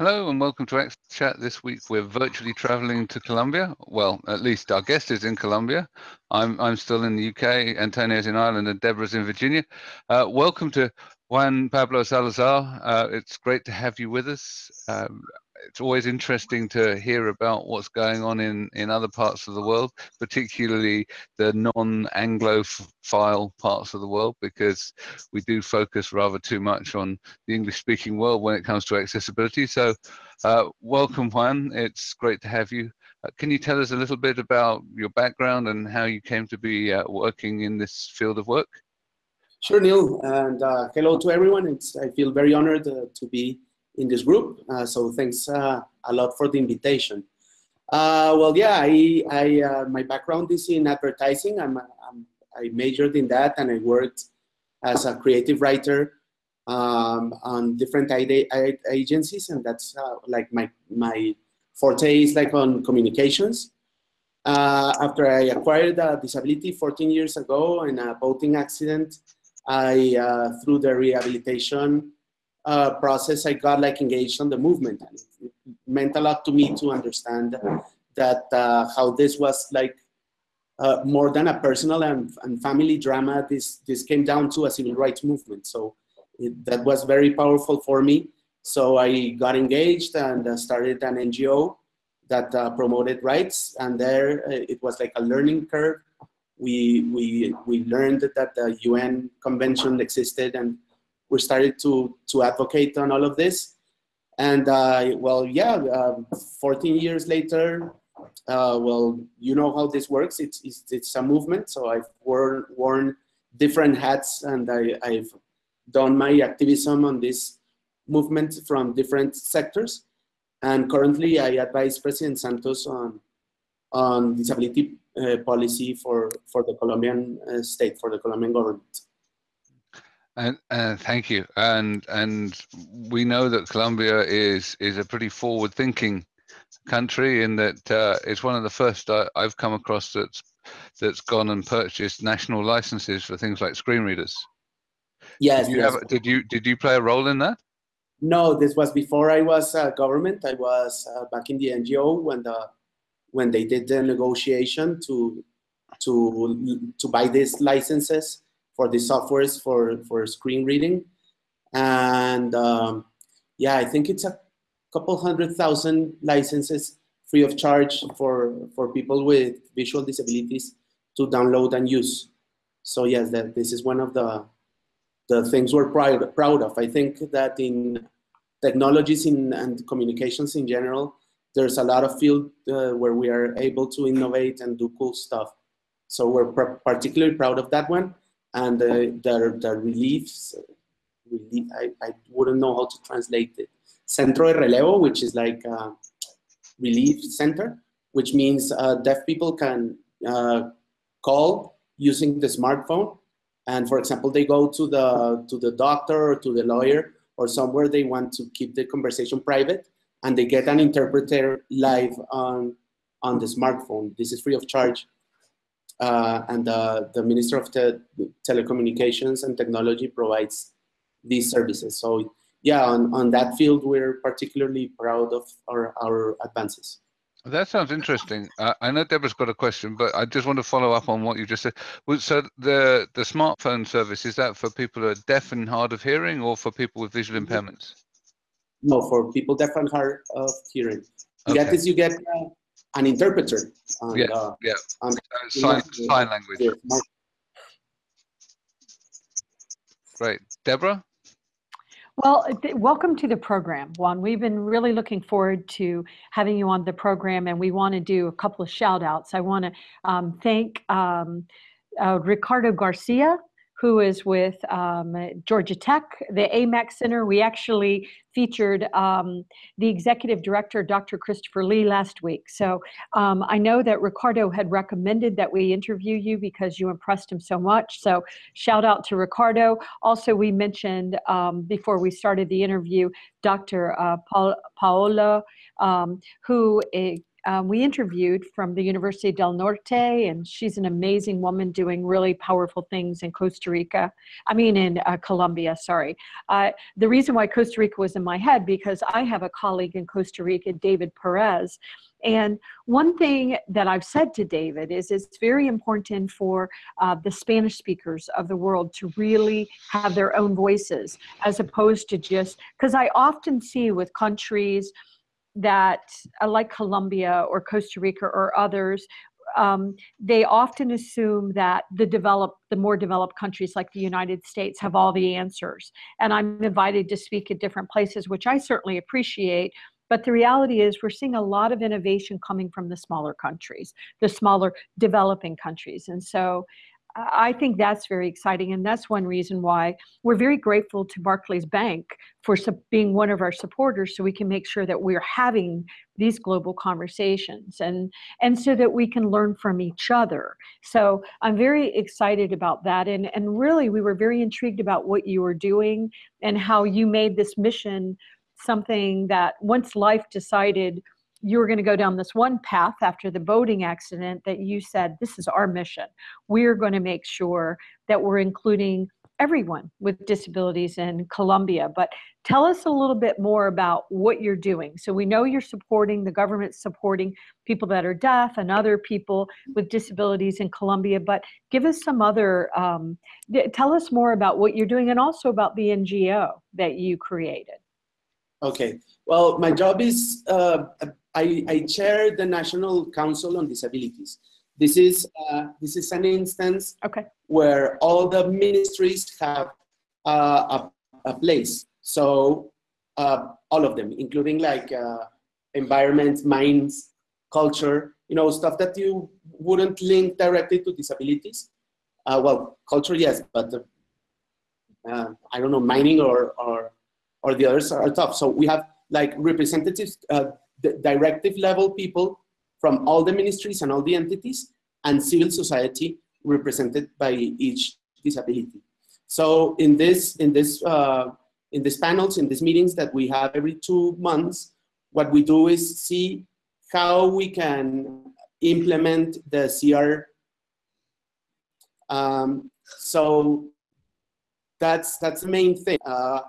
Hello and welcome to Access Chat. This week we're virtually traveling to Colombia. Well, at least our guest is in Colombia. I'm I'm still in the UK. Antonio's in Ireland and Deborah's in Virginia. Uh, welcome to Juan Pablo Salazar. Uh, it's great to have you with us. Um, it's always interesting to hear about what's going on in, in other parts of the world, particularly the non-Anglophile parts of the world, because we do focus rather too much on the English-speaking world when it comes to accessibility. So uh, welcome, Juan. It's great to have you. Uh, can you tell us a little bit about your background and how you came to be uh, working in this field of work? Sure, Neil, and uh, hello to everyone. It's, I feel very honored uh, to be in this group. Uh, so thanks uh, a lot for the invitation. Uh, well, yeah, I, I uh, my background is in advertising. I'm, I'm, i majored in that and I worked as a creative writer um, on different agencies and that's uh, like my, my forte is like on communications. Uh, after I acquired a disability 14 years ago in a boating accident, I, through the rehabilitation uh, process, I got like engaged on the movement. And it meant a lot to me to understand that uh, how this was like uh, more than a personal and, and family drama. This this came down to a civil rights movement. So it, that was very powerful for me. So I got engaged and uh, started an NGO that uh, promoted rights. And there uh, it was like a learning curve. We we we learned that the UN convention existed and we started to, to advocate on all of this. And uh, well, yeah, uh, 14 years later, uh, well, you know how this works. It's, it's, it's a movement. So I've worn, worn different hats and I, I've done my activism on this movement from different sectors. And currently I advise President Santos on, on disability uh, policy for, for the Colombian uh, state, for the Colombian government. And uh, thank you. And and we know that Colombia is is a pretty forward-thinking country in that uh, it's one of the first I, have come across that's that's gone and purchased national licenses for things like screen readers. Yes. Did you, yes. Have, did you did you play a role in that? No, this was before I was uh, government. I was uh, back in the NGO when the when they did the negotiation to to to buy these licenses for the softwares for, for screen reading. And um, yeah, I think it's a couple hundred thousand licenses free of charge for, for people with visual disabilities to download and use. So yes, that this is one of the, the things we're proud, proud of. I think that in technologies in, and communications in general, there's a lot of field uh, where we are able to innovate and do cool stuff. So we're particularly proud of that one and the, the, the reliefs, relief, I, I wouldn't know how to translate it. Centro de Relevo, which is like relief center, which means uh, deaf people can uh, call using the smartphone. And for example, they go to the, to the doctor or to the lawyer or somewhere they want to keep the conversation private and they get an interpreter live on, on the smartphone. This is free of charge uh, and the, the Minister of Te Telecommunications and Technology provides these services. So yeah, on, on that field, we're particularly proud of our, our advances. That sounds interesting. Uh, I know Deborah's got a question, but I just want to follow up on what you just said. So the the smartphone service is that for people who are deaf and hard of hearing, or for people with visual impairments? No, for people deaf and hard of hearing. You okay. get this. You get uh, an interpreter. And, yeah, uh, yeah. And, uh, sign, sign language. Great. Deborah? Well, welcome to the program, Juan. We've been really looking forward to having you on the program, and we want to do a couple of shout outs. I want to um, thank um, uh, Ricardo Garcia, who is with um, Georgia Tech, the AMAC Center. We actually featured um, the executive director, Dr. Christopher Lee, last week. So um, I know that Ricardo had recommended that we interview you because you impressed him so much. So shout out to Ricardo. Also, we mentioned um, before we started the interview, Dr. Uh, Paola, um, who um, we interviewed from the University del Norte, and she's an amazing woman doing really powerful things in Costa Rica. I mean, in uh, Colombia, sorry. Uh, the reason why Costa Rica was in my head, because I have a colleague in Costa Rica, David Perez, and one thing that I've said to David is it's very important for uh, the Spanish speakers of the world to really have their own voices as opposed to just, because I often see with countries that uh, like Colombia or Costa Rica or others, um, they often assume that the developed, the more developed countries like the United States have all the answers. And I'm invited to speak at different places, which I certainly appreciate. But the reality is, we're seeing a lot of innovation coming from the smaller countries, the smaller developing countries. And so I think that's very exciting. And that's one reason why we're very grateful to Barclays Bank for being one of our supporters so we can make sure that we're having these global conversations and, and so that we can learn from each other. So I'm very excited about that. And, and really, we were very intrigued about what you were doing and how you made this mission something that once life decided you were going to go down this one path after the boating accident that you said, this is our mission. We're going to make sure that we're including everyone with disabilities in Colombia. But tell us a little bit more about what you're doing. So we know you're supporting, the government supporting people that are deaf and other people with disabilities in Colombia, but give us some other, um, tell us more about what you're doing and also about the NGO that you created. Okay, well, my job is uh, I, I chair the National Council on Disabilities. This is uh, this is an instance okay. where all the ministries have uh, a, a place. So uh, all of them, including like uh, environment, mines, culture, you know, stuff that you wouldn't link directly to disabilities. Uh, well, culture, yes, but uh, I don't know, mining or or or the others are tough. So we have like representatives directive level people from all the ministries and all the entities and civil society represented by each disability. So in this, in this, uh, in these panels, in these meetings that we have every two months, what we do is see how we can implement the CR. Um, so that's that's the main thing. Uh,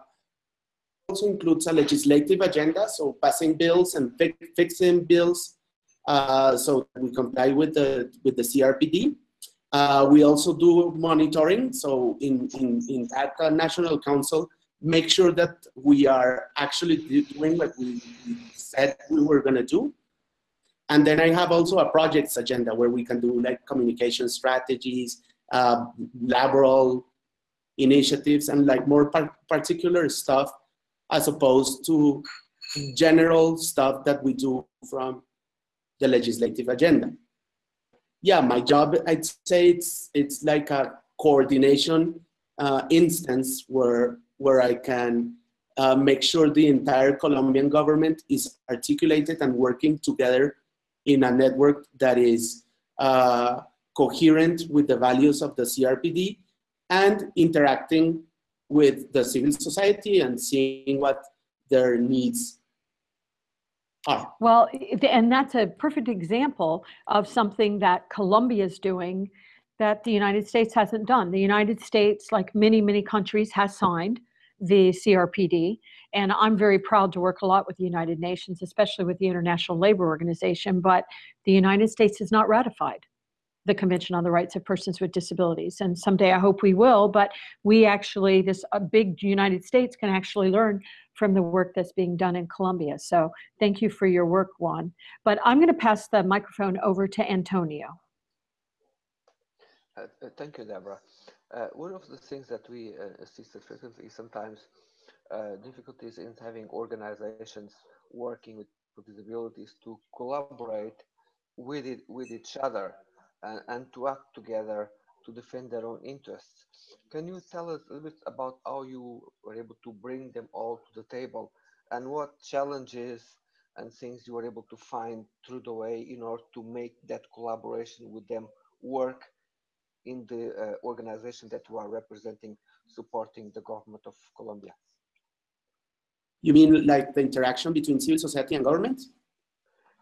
also includes a legislative agenda, so passing bills and fi fixing bills uh, so we comply with the, with the CRPD. Uh, we also do monitoring, so in, in, in that uh, National Council, make sure that we are actually doing what we said we were gonna do. And then I have also a projects agenda where we can do like communication strategies, uh, laboral initiatives, and like more par particular stuff as opposed to general stuff that we do from the legislative agenda. Yeah, my job, I'd say it's, it's like a coordination uh, instance where, where I can uh, make sure the entire Colombian government is articulated and working together in a network that is uh, coherent with the values of the CRPD and interacting with the civil society and seeing what their needs are. Well, and that's a perfect example of something that Colombia is doing that the United States hasn't done. The United States, like many, many countries, has signed the CRPD. And I'm very proud to work a lot with the United Nations, especially with the International Labor Organization, but the United States has not ratified the Convention on the Rights of Persons with Disabilities. And someday I hope we will, but we actually, this a big United States can actually learn from the work that's being done in Colombia. So thank you for your work, Juan. But I'm going to pass the microphone over to Antonio. Uh, uh, thank you, Deborah. Uh, one of the things that we uh, assist frequently is sometimes uh, difficulties in having organizations working with disabilities to collaborate with it with each other and, and to act together to defend their own interests. Can you tell us a little bit about how you were able to bring them all to the table and what challenges and things you were able to find through the way in order to make that collaboration with them work in the uh, organization that you are representing, supporting the government of Colombia? You mean like the interaction between civil society and government?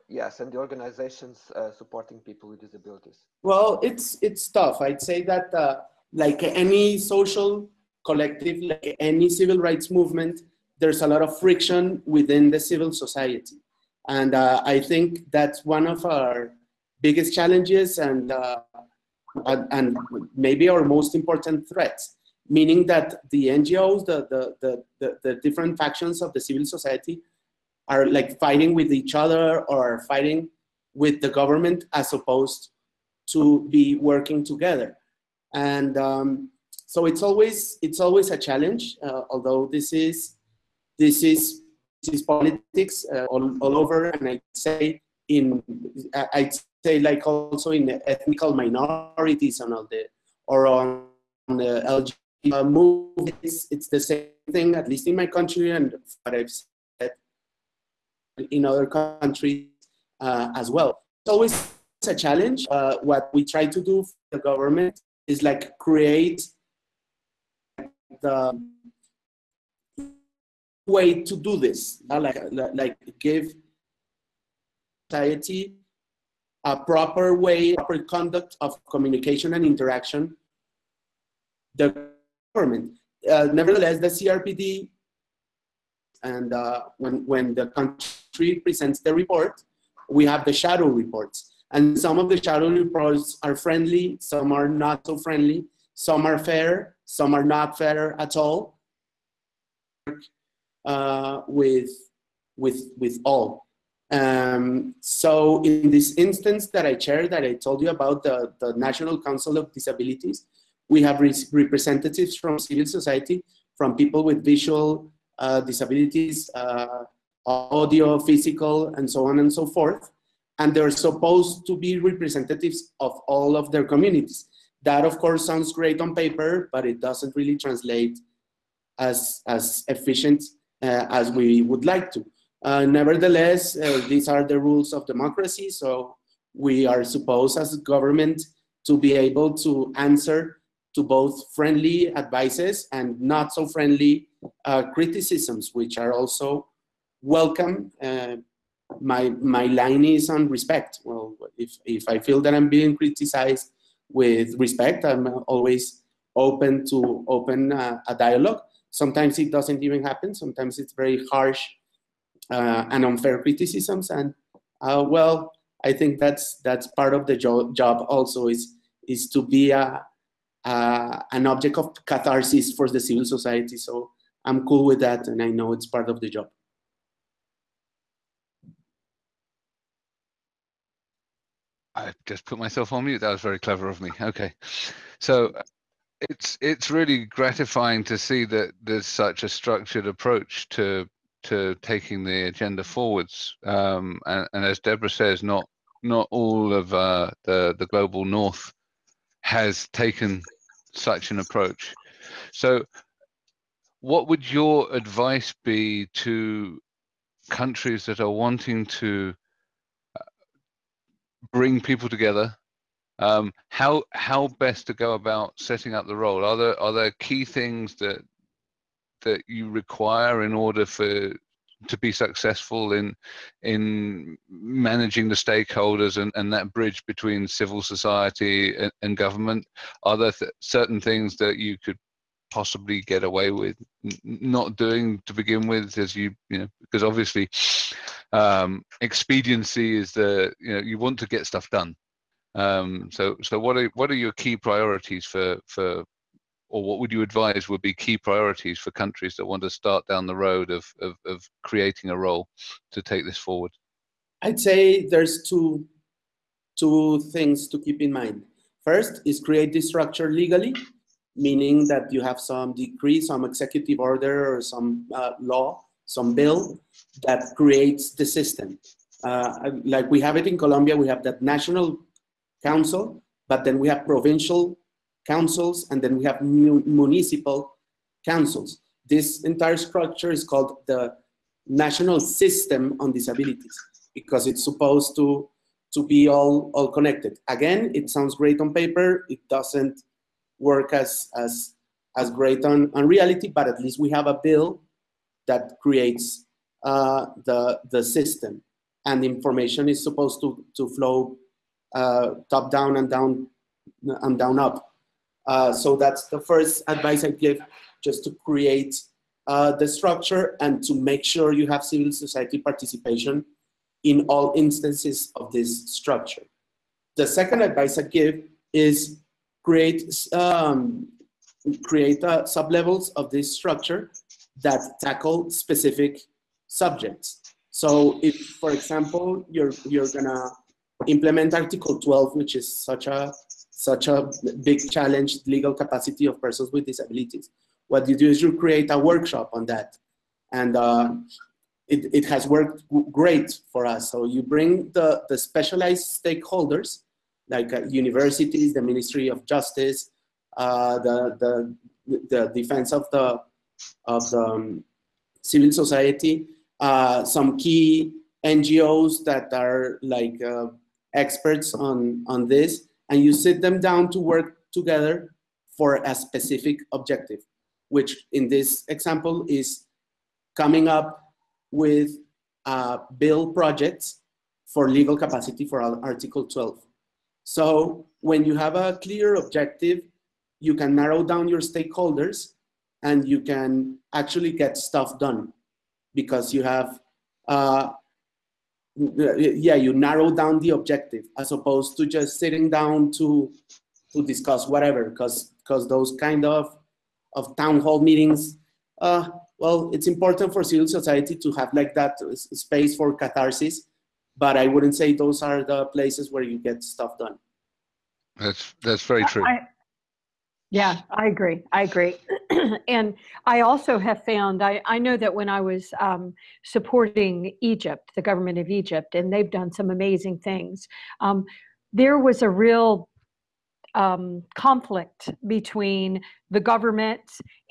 Yes, and the organizations uh, supporting people with disabilities. Well, it's it's tough. I'd say that uh, like any social collective, like any civil rights movement, there's a lot of friction within the civil society, and uh, I think that's one of our biggest challenges and, uh, and maybe our most important threats. Meaning that the NGOs, the the the, the, the different factions of the civil society are like fighting with each other or fighting with the government as opposed to be working together. And um, so it's always it's always a challenge. Uh, although this is this is this is politics uh, all, all over, and I say in I'd say like also in the ethnical minorities and all the or on the LGBT movies, it's the same thing. At least in my country, and what I've in other countries uh, as well. It's always a challenge. Uh, what we try to do for the government is like create the way to do this, like, like give society a proper way, proper conduct of communication and interaction. The government. Uh, nevertheless, the CRPD and uh, when, when the country presents the report, we have the shadow reports. And some of the shadow reports are friendly, some are not so friendly, some are fair, some are not fair at all. Uh, with, with, with all. Um, so in this instance that I shared, that I told you about the, the National Council of Disabilities, we have re representatives from civil society, from people with visual uh, disabilities, uh, audio, physical, and so on and so forth. And they're supposed to be representatives of all of their communities. That, of course, sounds great on paper, but it doesn't really translate as, as efficient uh, as we would like to. Uh, nevertheless, uh, these are the rules of democracy, so we are supposed as a government to be able to answer to both friendly advices and not so friendly uh, criticisms, which are also welcome. Uh, my, my line is on respect. Well, if, if I feel that I'm being criticized with respect, I'm always open to open uh, a dialogue. Sometimes it doesn't even happen. Sometimes it's very harsh uh, and unfair criticisms. And uh, well, I think that's that's part of the jo job also is is to be a, uh, an object of catharsis for the civil society. So I'm cool with that, and I know it's part of the job. I just put myself on mute. That was very clever of me. Okay, so it's it's really gratifying to see that there's such a structured approach to to taking the agenda forwards. Um, and, and, as Deborah says, not not all of uh, the the global north has taken such an approach. So what would your advice be to countries that are wanting to bring people together? Um, how how best to go about setting up the role? Are there are there key things that that you require in order for to be successful in in managing the stakeholders and, and that bridge between civil society and, and government? Are there th certain things that you could possibly get away with not doing to begin with as you you know because obviously um expediency is the you know you want to get stuff done um so so what are what are your key priorities for for or what would you advise would be key priorities for countries that want to start down the road of, of, of creating a role to take this forward? I'd say there's two, two things to keep in mind. First is create this structure legally, meaning that you have some decree, some executive order, or some uh, law, some bill that creates the system. Uh, like we have it in Colombia, we have that national council, but then we have provincial councils, and then we have municipal councils. This entire structure is called the National System on Disabilities because it's supposed to, to be all, all connected. Again, it sounds great on paper. It doesn't work as, as, as great on, on reality, but at least we have a bill that creates uh, the, the system. and information is supposed to, to flow uh, top down and down and down up. Uh, so that's the first advice I give, just to create uh, the structure and to make sure you have civil society participation in all instances of this structure. The second advice I give is create um, create uh, sublevels of this structure that tackle specific subjects. So if, for example, you're you're gonna implement Article 12, which is such a such a big challenge, legal capacity of persons with disabilities. What you do is you create a workshop on that, and uh, it, it has worked great for us. So you bring the, the specialized stakeholders, like uh, universities, the Ministry of Justice, uh, the, the, the defense of the, of the um, civil society, uh, some key NGOs that are like experts on, on this, and you sit them down to work together for a specific objective, which in this example is coming up with uh, bill projects for legal capacity for Article 12. So when you have a clear objective, you can narrow down your stakeholders and you can actually get stuff done because you have, uh, yeah, you narrow down the objective as opposed to just sitting down to, to discuss whatever because because those kind of, of town hall meetings, uh, well, it's important for civil society to have like that space for catharsis, but I wouldn't say those are the places where you get stuff done. That's that's very true. I, yeah, I agree. I agree. and I also have found, I, I know that when I was um, supporting Egypt, the government of Egypt, and they've done some amazing things, um, there was a real um, conflict between the government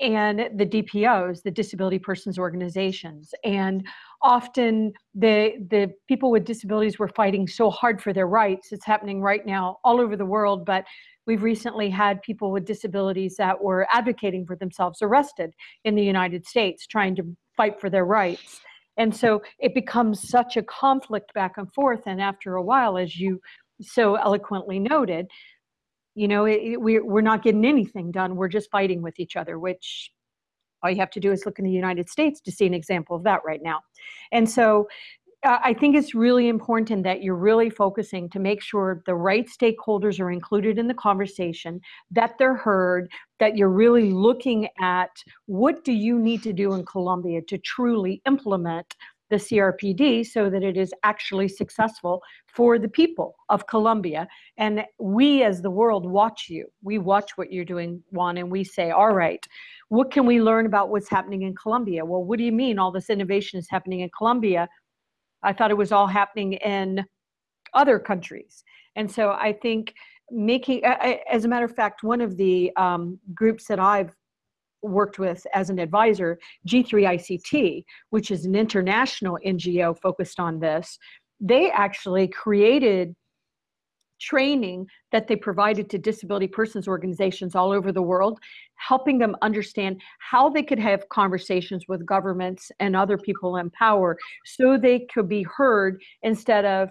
and the DPOs, the disability persons organizations. And often the, the people with disabilities were fighting so hard for their rights. It's happening right now all over the world, but we've recently had people with disabilities that were advocating for themselves arrested in the United States, trying to fight for their rights. And so it becomes such a conflict back and forth. And after a while, as you so eloquently noted, you know it, it, we're, we're not getting anything done. We're just fighting with each other which all you have to do is look in the united states to see an example of that right now. And so uh, i think it's really important that you're really focusing to make sure the right stakeholders are included in the conversation that they're heard that you're really looking at what do you need to do in colombia to truly implement the CRPD so that it is actually successful for the people of Colombia. And we as the world watch you. We watch what you're doing, Juan, and we say, all right, what can we learn about what's happening in Colombia? Well, what do you mean all this innovation is happening in Colombia? I thought it was all happening in other countries. And so I think making, as a matter of fact, one of the um, groups that I've worked with as an advisor, G3ICT, which is an international NGO focused on this, they actually created training that they provided to disability persons organizations all over the world, helping them understand how they could have conversations with governments and other people in power so they could be heard instead of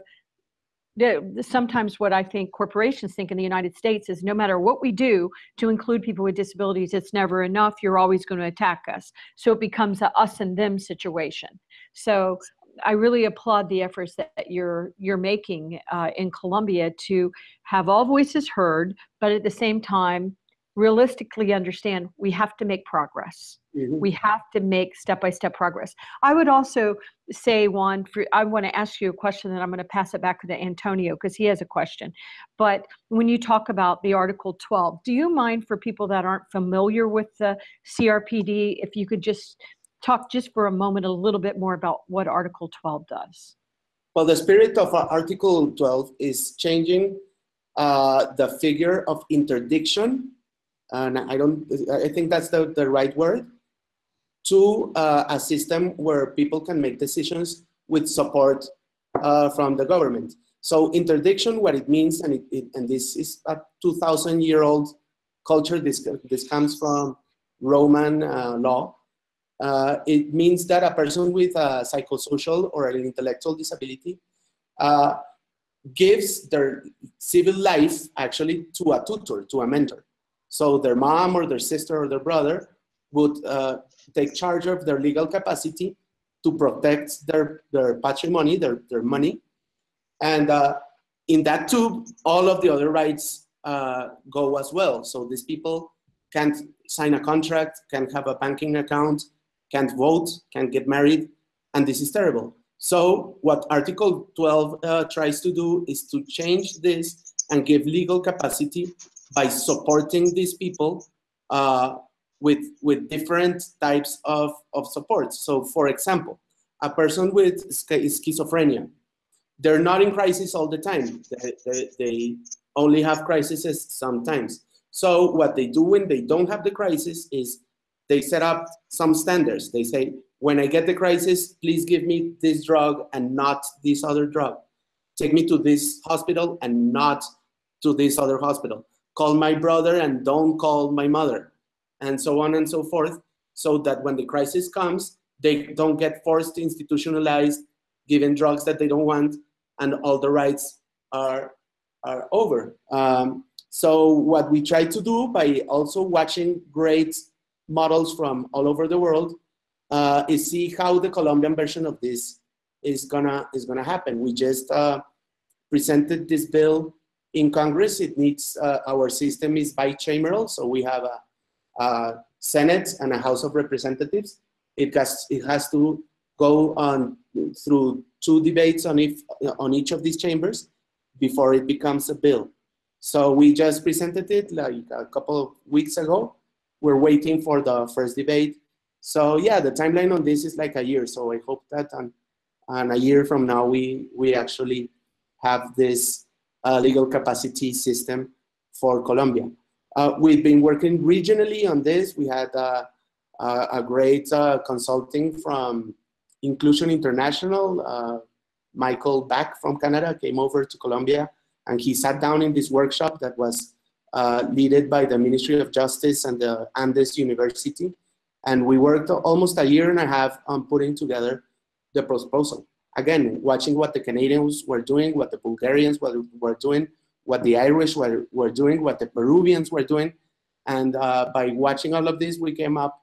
sometimes what I think corporations think in the United States is no matter what we do to include people with disabilities, it's never enough. You're always going to attack us. So it becomes a us and them situation. So I really applaud the efforts that you're you're making uh, in Colombia to have all voices heard, but at the same time realistically understand we have to make progress. Mm-hmm. We have to make step by step progress. I would also say, Juan, for, I want to ask you a question and I'm going to pass it back to Antonio because he has a question. But when you talk about the Article 12, do you mind for people that aren't familiar with the CRPD, if you could just talk just for a moment a little bit more about what Article 12 does? Well, the spirit of uh, Article 12 is changing uh, the figure of interdiction and I don't, I think that's the, the right word, to uh, a system where people can make decisions with support uh, from the government. So interdiction, what it means, and, it, it, and this is a 2,000 year old culture, this, this comes from Roman uh, law. Uh, it means that a person with a psychosocial or an intellectual disability uh, gives their civil life actually to a tutor, to a mentor. So their mom or their sister or their brother would uh, take charge of their legal capacity to protect their, their patrimony, their, their money. And uh, in that tube, all of the other rights uh, go as well. So these people can't sign a contract, can't have a banking account, can't vote, can't get married, and this is terrible. So what Article 12 uh, tries to do is to change this and give legal capacity by supporting these people uh, with, with different types of, of support. So for example, a person with schizophrenia, they're not in crisis all the time. They, they, they only have crises sometimes. So what they do when they don't have the crisis is they set up some standards. They say, when I get the crisis, please give me this drug and not this other drug. Take me to this hospital and not to this other hospital. Call my brother and don't call my mother, and so on and so forth, so that when the crisis comes, they don't get forced institutionalized, given drugs that they don't want, and all the rights are, are over. Um, so what we try to do by also watching great models from all over the world uh, is see how the Colombian version of this is gonna is gonna happen. We just uh, presented this bill in Congress. It needs uh, our system is bicameral, so we have a, a, Senate and a House of Representatives. It has it has to go on through two debates on if on each of these chambers before it becomes a bill. So we just presented it like a couple of weeks ago. We're waiting for the first debate so yeah, the timeline on this is like a year. So I hope that on, on a year from now, we, we actually have this uh, legal capacity system for Colombia. Uh, we've been working regionally on this. We had uh, a great uh, consulting from Inclusion International. Uh, Michael Bach from Canada came over to Colombia and he sat down in this workshop that was uh, led by the Ministry of Justice and the Andes University. And we worked almost a year and a half on putting together the proposal. Again, watching what the Canadians were doing, what the Bulgarians were, were doing, what the Irish were, were doing, what the Peruvians were doing. And uh, by watching all of this, we came up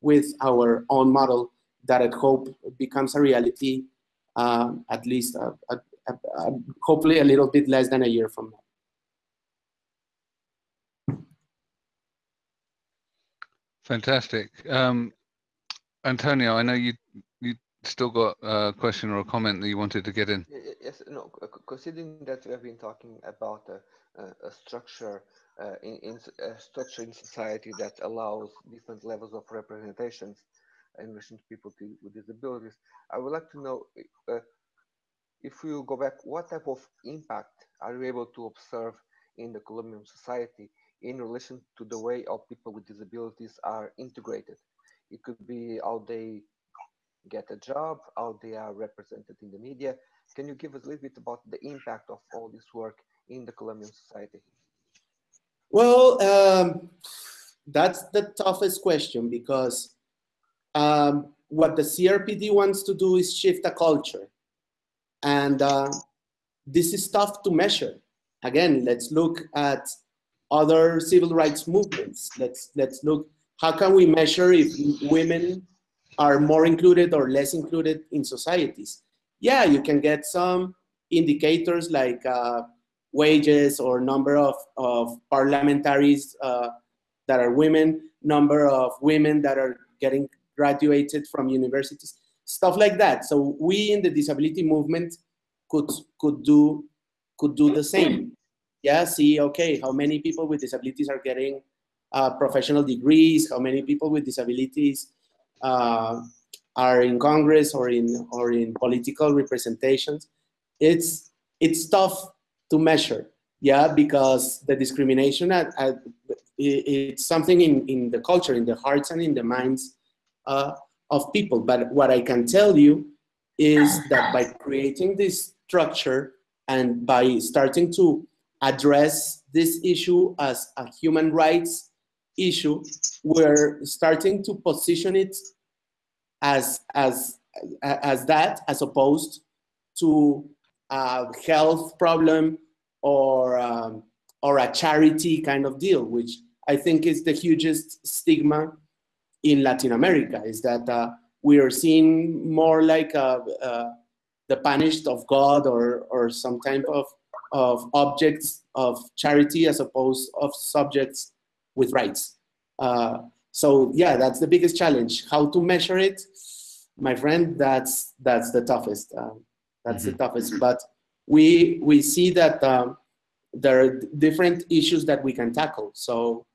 with our own model that I hope becomes a reality um, at least uh, uh, uh, hopefully a little bit less than a year from now. Fantastic. Um, Antonio, I know you still got a question or a comment that you wanted to get in. Yes, no, considering that we have been talking about a, a, structure uh, in, in a structure in society that allows different levels of representations in relation to people to, with disabilities, I would like to know uh, if you go back, what type of impact are you able to observe in the Colombian society in relation to the way of people with disabilities are integrated. It could be how they get a job, how they are represented in the media. Can you give us a little bit about the impact of all this work in the Colombian society? Well, um, that's the toughest question because um, what the CRPD wants to do is shift a culture. And uh, this is tough to measure. Again, let's look at other civil rights movements. Let's, let's look, how can we measure if women are more included or less included in societies? Yeah, you can get some indicators like uh, wages or number of, of parliamentaries uh, that are women, number of women that are getting graduated from universities, stuff like that. So we in the disability movement could, could, do, could do the same yeah, see, okay, how many people with disabilities are getting uh, professional degrees, how many people with disabilities are in Congress or in, or in political representations. It's, it's tough to measure, yeah, because the discrimination, at, at, it's something in, in the culture, in the hearts and in the minds uh, of people. But what I can tell you is that by creating this structure and by starting to address this issue as a human rights issue, we're starting to position it as, as, as that, as opposed to a health problem or um, or a charity kind of deal, which I think is the hugest stigma in Latin America. Is that uh, we are seen more like uh, uh, the punished of God or or some type of of objects of charity as opposed of subjects with rights. Uh, so yeah, that's the biggest challenge. How to measure it, my friend? That's that's the toughest. Uh, that's mm-hmm. the toughest. But we we see that um, there are different issues that we can tackle. So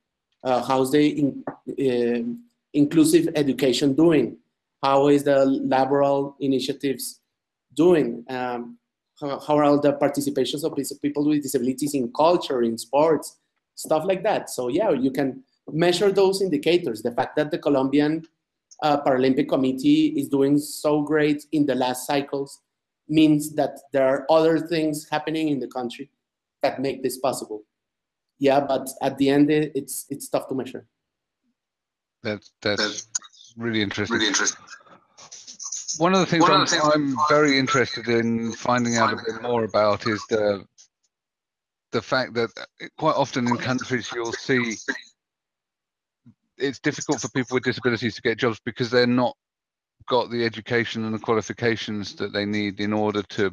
uh, how's the in, uh, inclusive education doing? How is the laboral initiatives doing? Um, how, how, are all the participations of people with disabilities in culture, in sports, stuff like that. So yeah, you can measure those indicators. The fact that the Colombian uh, Paralympic Committee is doing so great in the last cycles means that there are other things happening in the country that make this possible. Yeah, but at the end, it's it's tough to measure. That's that's really interesting. Really interesting. One of the things, I'm, the things I'm, very interested in finding out a bit more about is the the fact that quite often in countries you'll see it's difficult for people with disabilities to get jobs because they're not got the education and the qualifications that they need in order to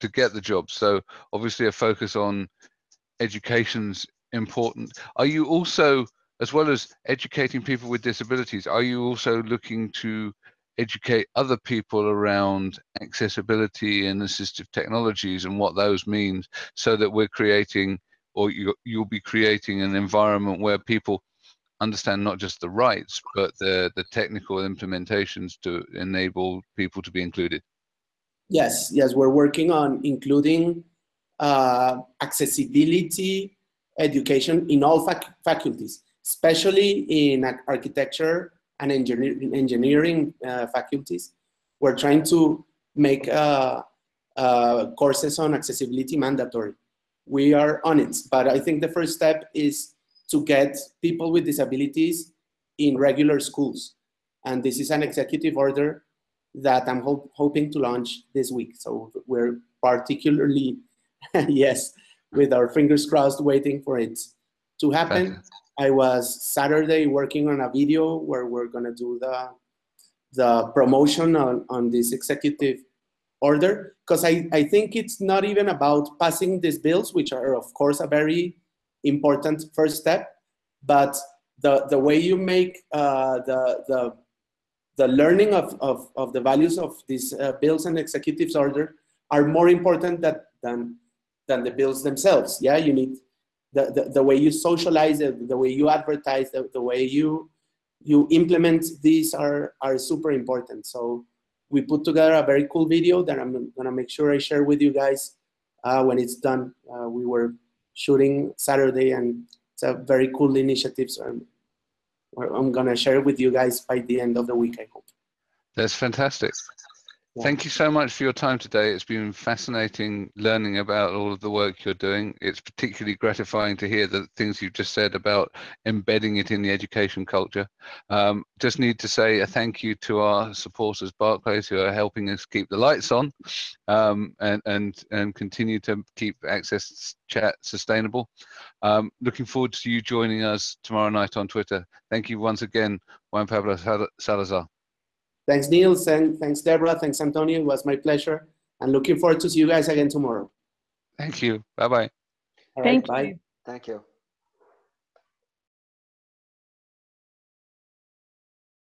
to get the job. So obviously a focus on education's important. Are you also, as well as educating people with disabilities, are you also looking to educate other people around accessibility and assistive technologies and what those means so that we're creating or you, you'll be creating an environment where people understand not just the rights, but the, the technical implementations to enable people to be included? Yes, yes, we're working on including uh, accessibility education in all fac faculties, especially in architecture and engineer engineering uh, faculties. We're trying to make uh, uh, courses on accessibility mandatory. We are on it, but I think the first step is to get people with disabilities in regular schools. And this is an executive order that I'm ho hoping to launch this week. So we're particularly, yes, with our fingers crossed, waiting for it to happen. I was Saturday working on a video where we're gonna do the the promotion on, on this executive order because I, I think it's not even about passing these bills, which are of course a very important first step, but the, the way you make uh, the, the, the learning of, of, of the values of these uh, bills and executives order are more important that, than, than the bills themselves. Yeah, you need the, the, the way you socialize it, the way you advertise, the, the way you, you implement these are, are super important. So we put together a very cool video that I'm gonna make sure I share with you guys uh, when it's done. Uh, we were shooting Saturday, and it's a very cool initiative. So I'm, I'm gonna share it with you guys by the end of the week. I hope. That's fantastic. Thank you so much for your time today. It's been fascinating learning about all of the work you're doing. It's particularly gratifying to hear the things you've just said about embedding it in the education culture. Um, just need to say a thank you to our supporters, Barclays, who are helping us keep the lights on um, and, and, and continue to keep Access Chat sustainable. Um, looking forward to you joining us tomorrow night on Twitter. Thank you once again, Juan Pablo Salazar. Thanks, Neil. Thanks, Deborah. Thanks, Antonio. It was my pleasure. And looking forward to see you guys again tomorrow. Thank you. Bye-bye. Thank right, you. Bye. Thank you.